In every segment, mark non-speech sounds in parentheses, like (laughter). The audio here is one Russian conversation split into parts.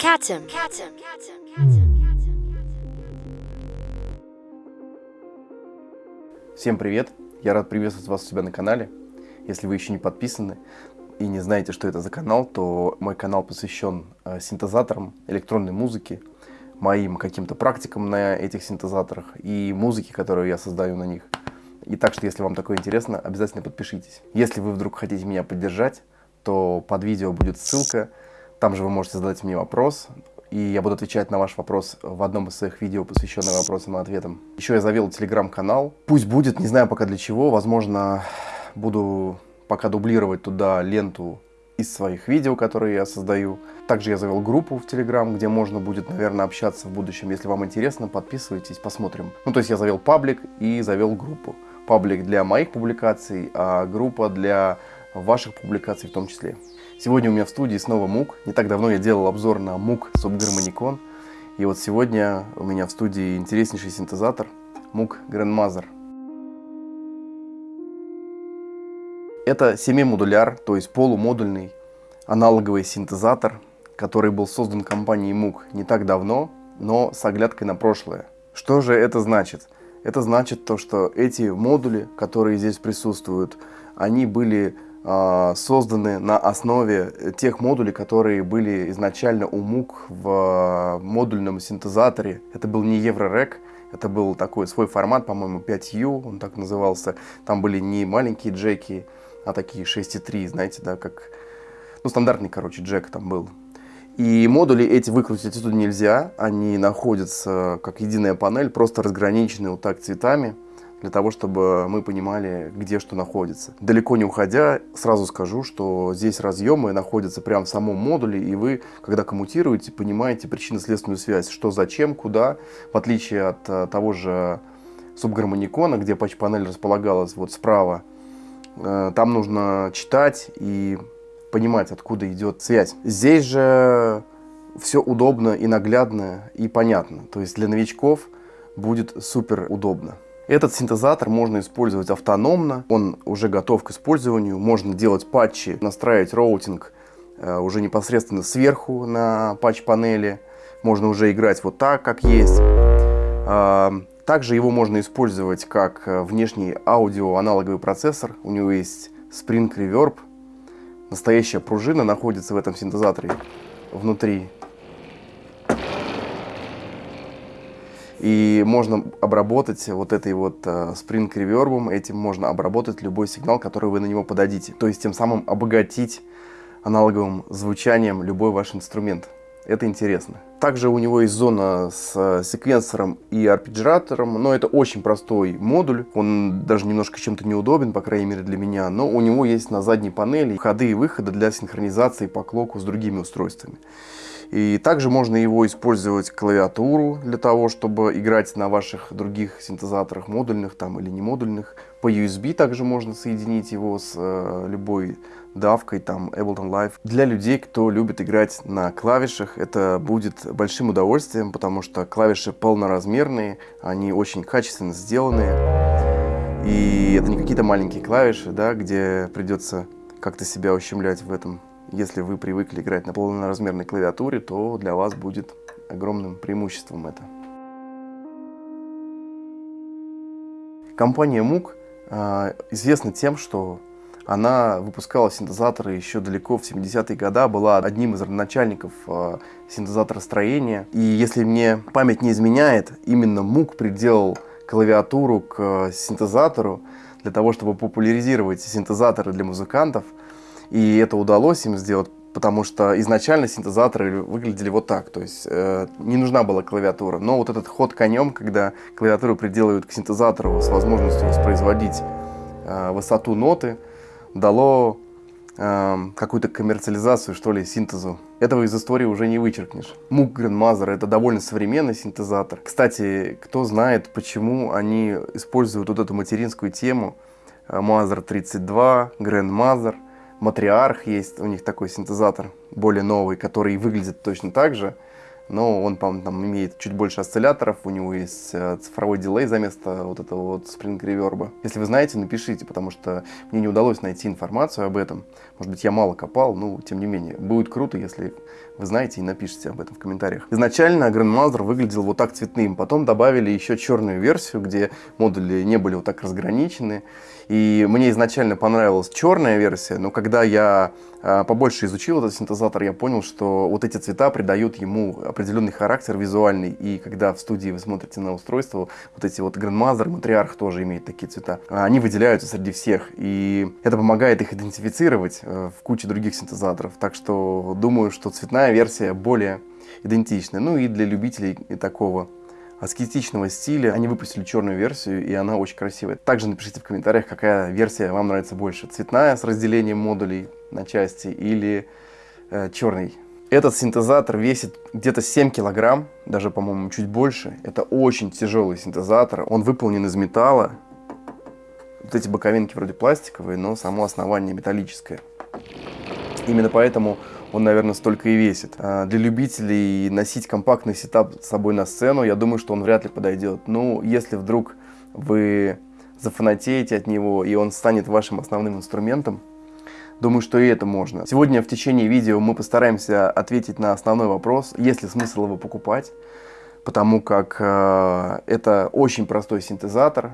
Catum. Всем привет! Я рад приветствовать вас у себя на канале. Если вы еще не подписаны и не знаете, что это за канал, то мой канал посвящен э, синтезаторам, электронной музыке, моим каким-то практикам на этих синтезаторах и музыке, которую я создаю на них. И так что, если вам такое интересно, обязательно подпишитесь. Если вы вдруг хотите меня поддержать, то под видео будет ссылка. Там же вы можете задать мне вопрос, и я буду отвечать на ваш вопрос в одном из своих видео, посвященных вопросам и ответам. Еще я завел телеграм-канал. Пусть будет, не знаю пока для чего, возможно, буду пока дублировать туда ленту из своих видео, которые я создаю. Также я завел группу в Телеграм, где можно будет, наверное, общаться в будущем. Если вам интересно, подписывайтесь, посмотрим. Ну, то есть я завел паблик и завел группу. Паблик для моих публикаций, а группа для ваших публикаций в том числе. Сегодня у меня в студии снова МУК. Не так давно я делал обзор на МУК Subharmonicon. И вот сегодня у меня в студии интереснейший синтезатор МУК Grandmother. Это семимодуляр, то есть полумодульный аналоговый синтезатор, который был создан компанией МУК не так давно, но с оглядкой на прошлое. Что же это значит? Это значит то, что эти модули, которые здесь присутствуют, они были созданы на основе тех модулей, которые были изначально у МУК в модульном синтезаторе. Это был не Еврорек, это был такой свой формат, по-моему, 5U, он так назывался. Там были не маленькие джеки, а такие 6.3, знаете, да, как... Ну, стандартный, короче, джек там был. И модули эти выкрутить отсюда нельзя, они находятся как единая панель, просто разграничены вот так цветами, для того, чтобы мы понимали, где что находится. Далеко не уходя, сразу скажу, что здесь разъемы находятся прямо в самом модуле, и вы, когда коммутируете, понимаете причинно-следственную связь, что зачем, куда, в отличие от э, того же субгармоникона, где патч-панель располагалась вот справа, э, там нужно читать и понимать, откуда идет связь. Здесь же все удобно и наглядно и понятно. То есть для новичков будет супер удобно. Этот синтезатор можно использовать автономно, он уже готов к использованию. Можно делать патчи, настраивать роутинг э, уже непосредственно сверху на патч-панели. Можно уже играть вот так, как есть. Э, также его можно использовать как э, внешний аудио-аналоговый процессор. У него есть Spring Reverb, Настоящая пружина находится в этом синтезаторе внутри. И можно обработать вот этой вот uh, Spring Reverb, этим можно обработать любой сигнал, который вы на него подадите. То есть тем самым обогатить аналоговым звучанием любой ваш инструмент. Это интересно. Также у него есть зона с э, секвенсором и арпеджиатором, но это очень простой модуль. Он даже немножко чем-то неудобен, по крайней мере для меня, но у него есть на задней панели входы и выходы для синхронизации по клоку с другими устройствами. И также можно его использовать клавиатуру для того, чтобы играть на ваших других синтезаторах, модульных там или не модульных. По USB также можно соединить его с э, любой давкой, там Ableton Live. Для людей, кто любит играть на клавишах, это будет большим удовольствием, потому что клавиши полноразмерные, они очень качественно сделаны. И это не какие-то маленькие клавиши, да, где придется как-то себя ущемлять в этом если вы привыкли играть на полноразмерной клавиатуре, то для вас будет огромным преимуществом это. Компания MOOC э, известна тем, что она выпускала синтезаторы еще далеко в 70-е годы, была одним из начальников э, синтезаторостроения. И если мне память не изменяет, именно MOOC приделал клавиатуру к синтезатору для того, чтобы популяризировать синтезаторы для музыкантов – и это удалось им сделать, потому что изначально синтезаторы выглядели вот так, то есть э, не нужна была клавиатура. Но вот этот ход конем, когда клавиатуру приделывают к синтезатору с возможностью воспроизводить э, высоту ноты, дало э, какую-то коммерциализацию, что ли, синтезу. Этого из истории уже не вычеркнешь. Moog Grandmother — это довольно современный синтезатор. Кстати, кто знает, почему они используют вот эту материнскую тему Mother 32, Grandmother — Матриарх есть, у них такой синтезатор более новый, который выглядит точно так же, но он, по там имеет чуть больше осцилляторов, у него есть э, цифровой дилей за место вот этого вот Spring Reverb. Если вы знаете, напишите, потому что мне не удалось найти информацию об этом. Может быть, я мало копал, но тем не менее. Будет круто, если вы знаете и напишите об этом в комментариях. Изначально Grandmaster выглядел вот так цветным, потом добавили еще черную версию, где модули не были вот так разграничены. И мне изначально понравилась черная версия, но когда я а, побольше изучил этот синтезатор, я понял, что вот эти цвета придают ему определенный характер визуальный. И когда в студии вы смотрите на устройство, вот эти вот Grandmaster, Matriarch тоже имеют такие цвета, они выделяются среди всех. И это помогает их идентифицировать э, в куче других синтезаторов. Так что думаю, что цветная версия более идентичная. Ну и для любителей такого аскетичного стиля. Они выпустили черную версию, и она очень красивая. Также напишите в комментариях, какая версия вам нравится больше. Цветная с разделением модулей на части или э, черный. Этот синтезатор весит где-то 7 килограмм, даже, по-моему, чуть больше. Это очень тяжелый синтезатор. Он выполнен из металла. Вот эти боковинки вроде пластиковые, но само основание металлическое. Именно поэтому он, наверное, столько и весит. А для любителей носить компактный сетап с собой на сцену, я думаю, что он вряд ли подойдет. Ну, если вдруг вы зафанатеете от него, и он станет вашим основным инструментом, думаю, что и это можно. Сегодня в течение видео мы постараемся ответить на основной вопрос, есть ли смысл его покупать, потому как э, это очень простой синтезатор,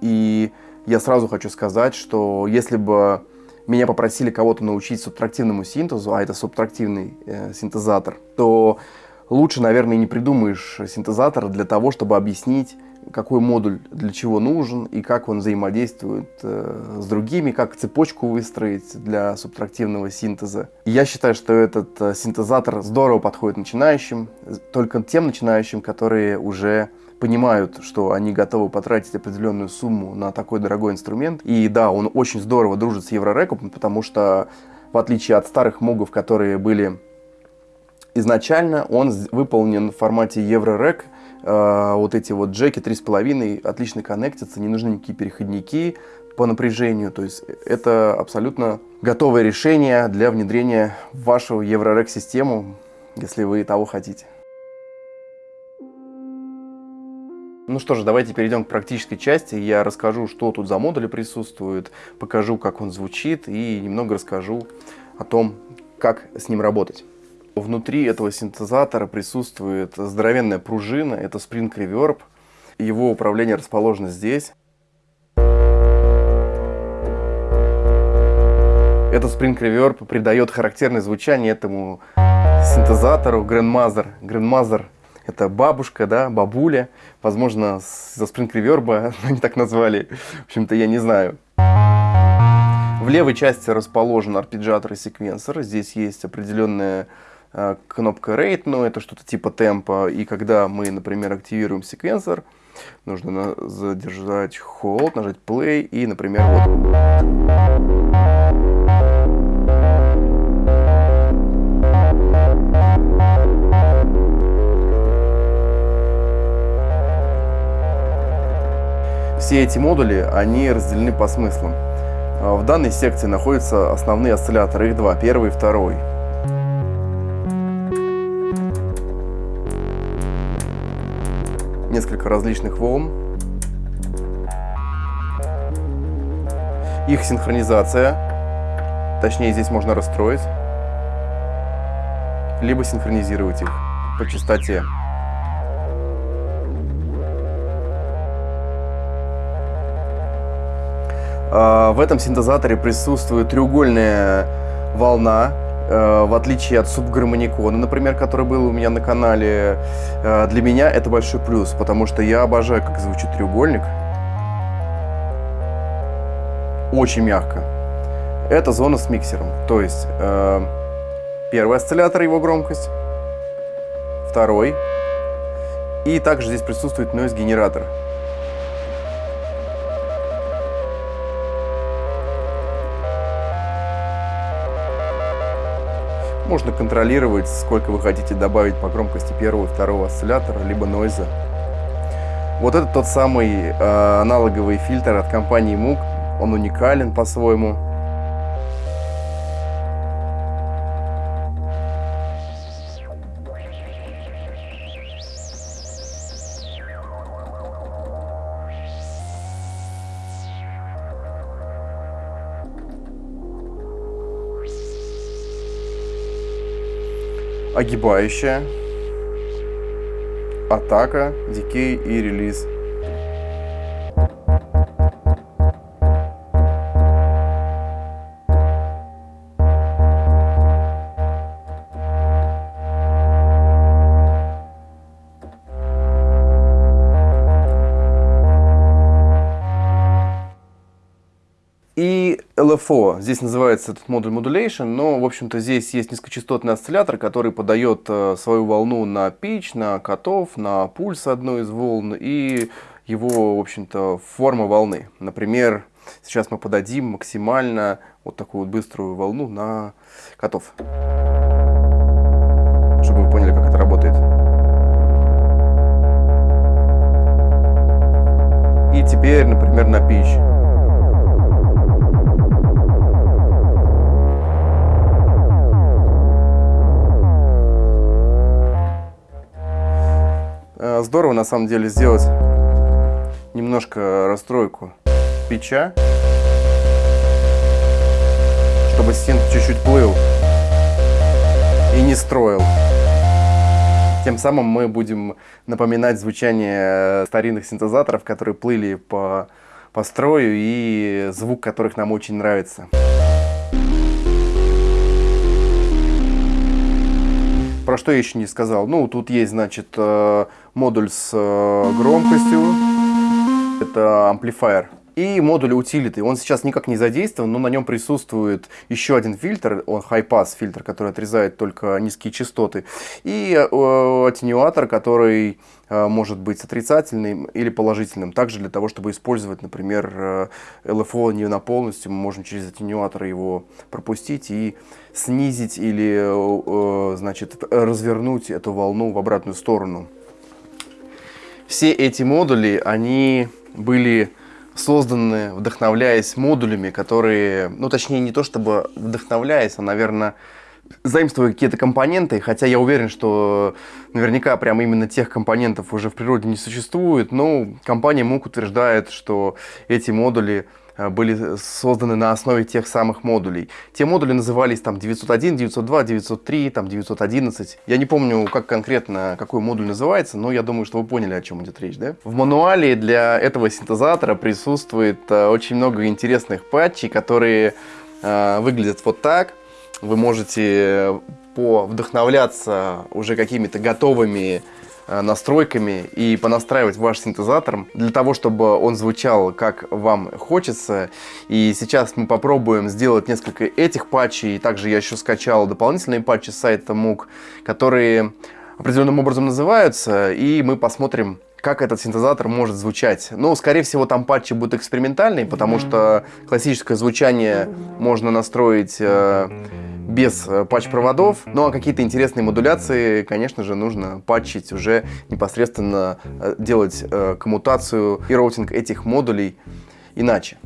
и я сразу хочу сказать, что если бы меня попросили кого-то научить субтрактивному синтезу, а это субтрактивный э, синтезатор, то лучше, наверное, не придумаешь синтезатор для того, чтобы объяснить, какой модуль для чего нужен и как он взаимодействует э, с другими, как цепочку выстроить для субтрактивного синтеза. И я считаю, что этот э, синтезатор здорово подходит начинающим, только тем начинающим, которые уже понимают, что они готовы потратить определенную сумму на такой дорогой инструмент. И да, он очень здорово дружит с Еврореком, потому что в отличие от старых мугов, которые были изначально, он выполнен в формате Еврорек. Э, вот эти вот джеки 3,5 отлично коннектятся, не нужны никакие переходники по напряжению. То есть это абсолютно готовое решение для внедрения в вашу Еврорек систему, если вы того хотите. Ну что же, давайте перейдем к практической части. Я расскажу, что тут за модули присутствуют, покажу, как он звучит и немного расскажу о том, как с ним работать. Внутри этого синтезатора присутствует здоровенная пружина, это Spring Reverb. Его управление расположено здесь. Этот Spring Reverb придает характерное звучание этому синтезатору Grandmaster. Grandmaster это бабушка, да, бабуля. Возможно, за Reverb (laughs) они так назвали. В общем-то, я не знаю. В левой части расположен арпеджиатор и секвенсор. Здесь есть определенная э, кнопка Rate, но это что-то типа темпа. И когда мы, например, активируем секвенсор, нужно задержать Hold, нажать Play и, например, вот. Все эти модули, они разделены по смыслам. А, в данной секции находятся основные осцилляторы, их два, первый и второй. Несколько различных волн. Их синхронизация, точнее здесь можно расстроить, либо синхронизировать их по частоте. В этом синтезаторе присутствует треугольная волна, э, в отличие от субгармоникона, например, который был у меня на канале. Э, для меня это большой плюс, потому что я обожаю, как звучит треугольник. Очень мягко. Это зона с миксером, то есть э, первый осциллятор, его громкость, второй, и также здесь присутствует noise-генератор. Можно контролировать, сколько вы хотите добавить по громкости первого и второго осциллятора, либо нойза. Вот это тот самый э, аналоговый фильтр от компании Moog. Он уникален по-своему. Огибающая, атака, дикей и релиз. LFO, здесь называется этот модуль Modulation, но, в общем-то, здесь есть низкочастотный осциллятор, который подает э, свою волну на pitch, на котов, на пульс одной из волн и его, в общем-то, форма волны. Например, сейчас мы подадим максимально вот такую вот быструю волну на котов. Чтобы вы поняли, как это работает. И теперь, например, на pitch. Здорово на самом деле сделать немножко расстройку печа, чтобы стен чуть-чуть плыл и не строил. Тем самым мы будем напоминать звучание старинных синтезаторов, которые плыли по, по строю и звук которых нам очень нравится. Про что я еще не сказал? Ну, тут есть, значит, э, модуль с э, громкостью. Это амплифайер. И модуль утилиты. Он сейчас никак не задействован, но на нем присутствует еще один фильтр, он high-pass фильтр, который отрезает только низкие частоты. И э, аттенюатор, который э, может быть отрицательным или положительным. Также для того, чтобы использовать, например, э, LFO не на полностью, мы можем через аттенюатор его пропустить и снизить или э, значит, развернуть эту волну в обратную сторону. Все эти модули, они были созданы, вдохновляясь модулями, которые, ну точнее не то чтобы вдохновляясь, а, наверное, заимствуя какие-то компоненты, хотя я уверен, что наверняка прямо именно тех компонентов уже в природе не существует, но компания МУК утверждает, что эти модули были созданы на основе тех самых модулей. Те модули назывались там 901, 902, 903, там 911. Я не помню, как конкретно какой модуль называется, но я думаю, что вы поняли, о чем идет речь. Да? В мануале для этого синтезатора присутствует э, очень много интересных патчей, которые э, выглядят вот так. Вы можете по вдохновляться уже какими-то готовыми Э, настройками и понастраивать ваш синтезатор для того, чтобы он звучал как вам хочется. И сейчас мы попробуем сделать несколько этих патчей. Также я еще скачал дополнительные патчи с сайта MOOC, которые определенным образом называются, и мы посмотрим, как этот синтезатор может звучать. Ну, скорее всего, там патчи будут экспериментальные, потому что классическое звучание можно настроить э, без э, патч-проводов. Ну а какие-то интересные модуляции, конечно же, нужно патчить уже непосредственно, э, делать э, коммутацию и роутинг этих модулей иначе.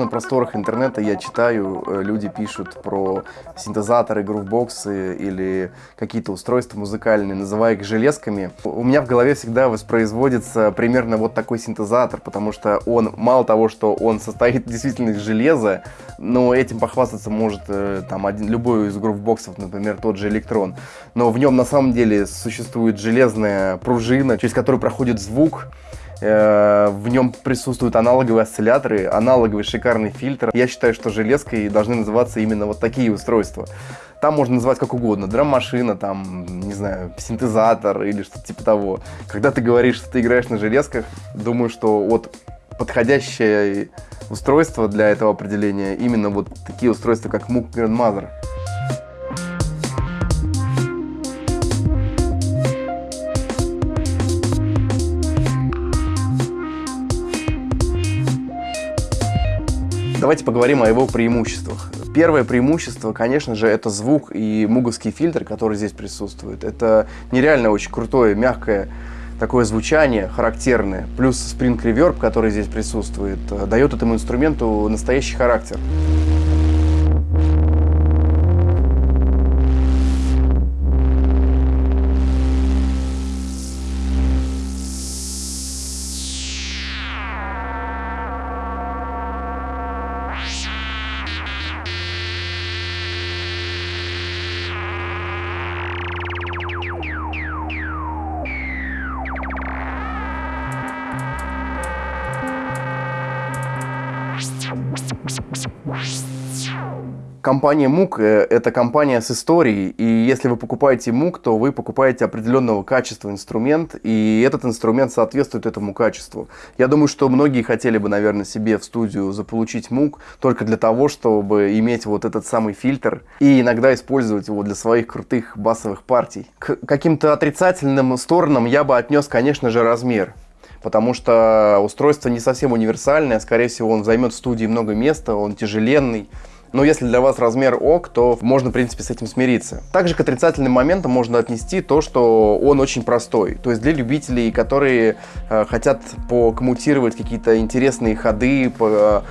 На просторах интернета я читаю, э, люди пишут про синтезаторы, грувбоксы или какие-то устройства музыкальные, называя их железками, у меня в голове всегда воспроизводится примерно вот такой синтезатор, потому что он, мало того, что он состоит (laughs) действительно из железа, но этим похвастаться может э, там один, любой из грувбоксов, например, тот же электрон. Но в нем на самом деле существует железная пружина, через которую проходит звук, в нем присутствуют аналоговые осцилляторы, аналоговый шикарный фильтр. Я считаю, что железкой должны называться именно вот такие устройства. Там можно называть как угодно. Драм-машина, там, не знаю, синтезатор или что-то типа того. Когда ты говоришь, что ты играешь на железках, думаю, что вот подходящее устройство для этого определения именно вот такие устройства, как MOOC Grandmother. Давайте поговорим о его преимуществах. Первое преимущество, конечно же, это звук и муговский фильтр, который здесь присутствует. Это нереально очень крутое, мягкое такое звучание характерное, плюс Reverb, который здесь присутствует, э, дает этому инструменту настоящий характер. Компания МУК э, – это компания с историей, и если вы покупаете МУК, то вы покупаете определенного качества инструмент, и этот инструмент соответствует этому качеству. Я думаю, что многие хотели бы, наверное, себе в студию заполучить МУК только для того, чтобы иметь вот этот самый фильтр и иногда использовать его для своих крутых басовых партий. К каким-то отрицательным сторонам я бы отнес, конечно же, размер потому что устройство не совсем универсальное, скорее всего, он займет в студии много места, он тяжеленный, но если для вас размер ок, то можно, в принципе, с этим смириться. Также к отрицательным моментам можно отнести то, что он очень простой. То есть для любителей, которые э, хотят покоммутировать какие-то интересные ходы, по, Э,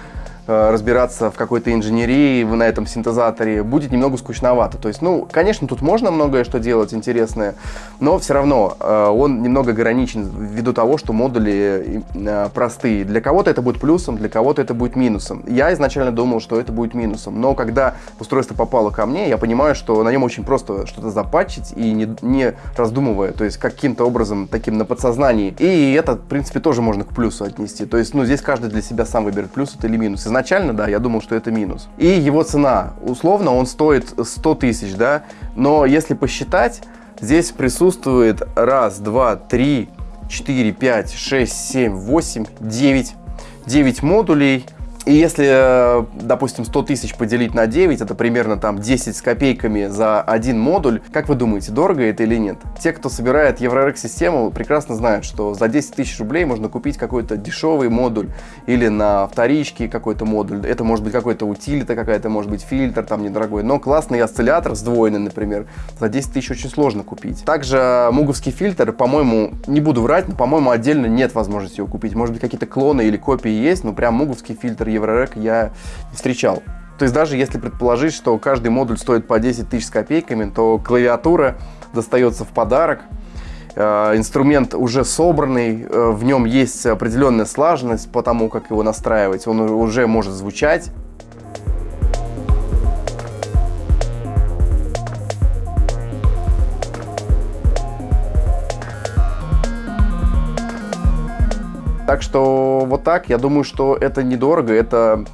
разбираться в какой-то инженерии на этом синтезаторе будет немного скучновато. То есть, ну, конечно, тут можно многое что делать интересное, но все равно э, он немного ограничен ввиду того, что модули э, простые. Для кого-то это будет плюсом, для кого-то это будет минусом. Я изначально думал, что это будет минусом, но когда устройство попало ко мне, я понимаю, что на нем очень просто что-то запатчить и не, не раздумывая, то есть каким-то образом таким на подсознании. И это, в принципе, тоже можно к плюсу отнести. То есть, ну, здесь каждый для себя сам выберет плюс это или минус изначально, да, я думал, что это минус. И его цена, условно, он стоит 100 тысяч, да, но если посчитать, здесь присутствует раз, два, три, четыре, пять, шесть, семь, восемь, девять, девять модулей, и если, э, допустим, 100 тысяч поделить на 9, это примерно там 10 с копейками за один модуль, как вы думаете, дорого это или нет? Те, кто собирает Eurorack систему, прекрасно знают, что за 10 тысяч рублей можно купить какой-то дешевый модуль или на вторичке какой-то модуль. Это может быть какой-то утилита, какая-то может быть фильтр там недорогой, но классный осциллятор сдвоенный, например, за 10 тысяч очень сложно купить. Также муговский фильтр, по-моему, не буду врать, но, по-моему, отдельно нет возможности его купить. Может быть, какие-то клоны или копии есть, но прям муговский фильтр Еврорек я не встречал. То есть даже если предположить, что каждый модуль стоит по 10 тысяч с копейками, то клавиатура достается в подарок. Э, инструмент уже собранный, э, в нем есть определенная слаженность по тому, как его настраивать. Он уже может звучать. Так что вот так, я думаю, что это недорого, это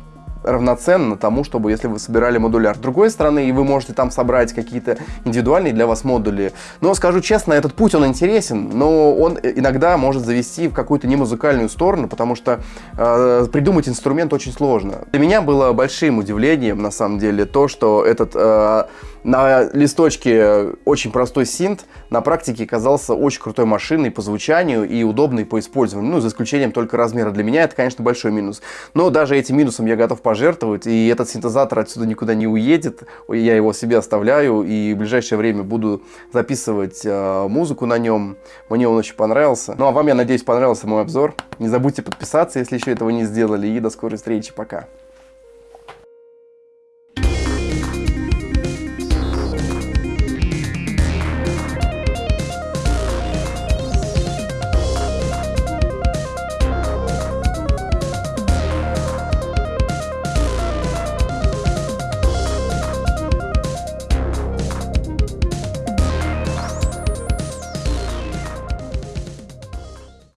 равноценно тому, чтобы если вы собирали модуляр. С другой стороны, и вы можете там собрать какие-то индивидуальные для вас модули. Но скажу честно, этот путь, он интересен, но он иногда может завести в какую-то немузыкальную сторону, потому что э, придумать инструмент очень сложно. Для меня было большим удивлением, на самом деле, то, что этот э, на листочке очень простой синт на практике казался очень крутой машиной по звучанию и удобной по использованию. Ну, за исключением только размера. Для меня это, конечно, большой минус. Но даже этим минусом я готов пожертвовать. И этот синтезатор отсюда никуда не уедет. Я его себе оставляю. И в ближайшее время буду записывать э, музыку на нем. Мне он очень понравился. Ну, а вам, я надеюсь, понравился мой обзор. Не забудьте подписаться, если еще этого не сделали. И до скорой встречи. Пока.